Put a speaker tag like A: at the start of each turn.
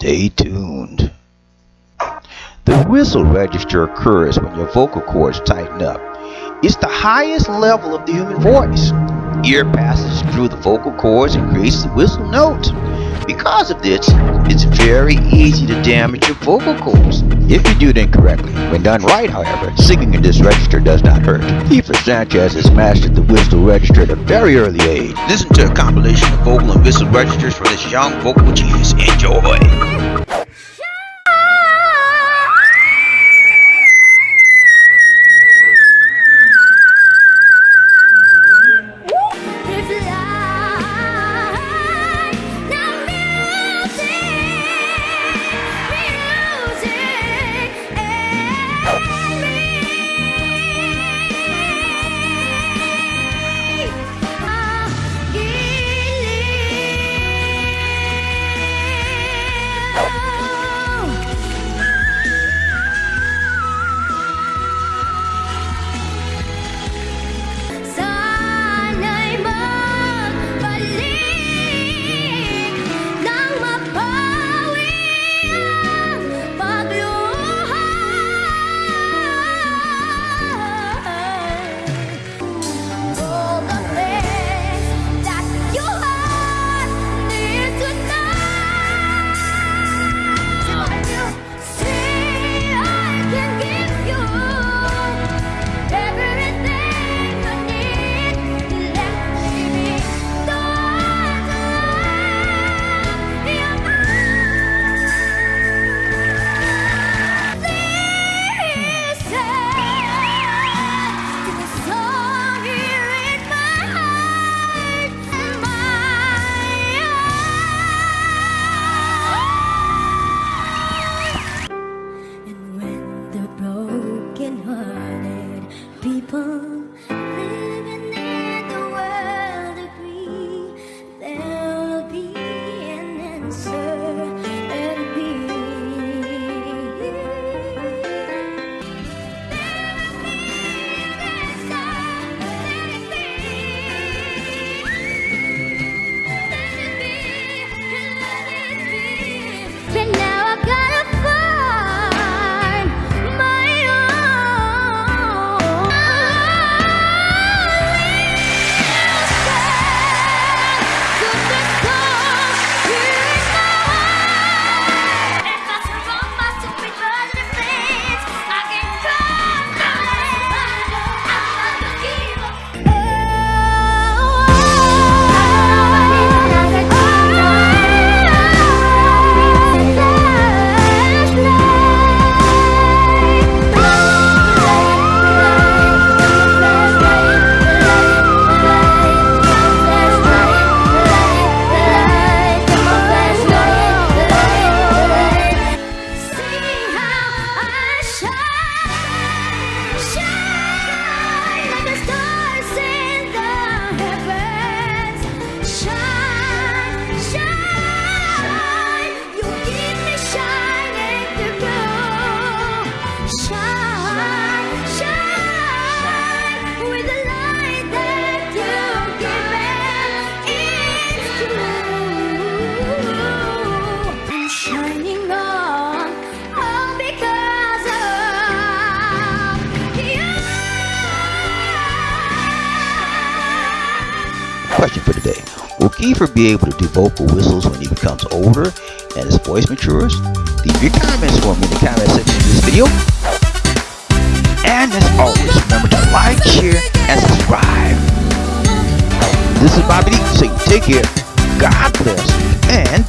A: Stay tuned. The whistle register occurs when your vocal cords tighten up. It's the highest level of the human voice. Air passes through the vocal cords and creates the whistle note. Because of this, it's very easy to damage your vocal cords if you do it incorrectly. When done right, however, singing in this register does not hurt. Kiefer Sanchez has mastered the whistle register at a very early age. Listen to a compilation of vocal and whistle registers for this young vocal genius. Enjoy!
B: An
A: Question for today. Will Kiefer be able to do vocal whistles when he becomes older and his voice matures? Leave your comments for me in the comment section of this video. And as always, remember to like, share, and subscribe. This is Bobby D saying take care, God bless, and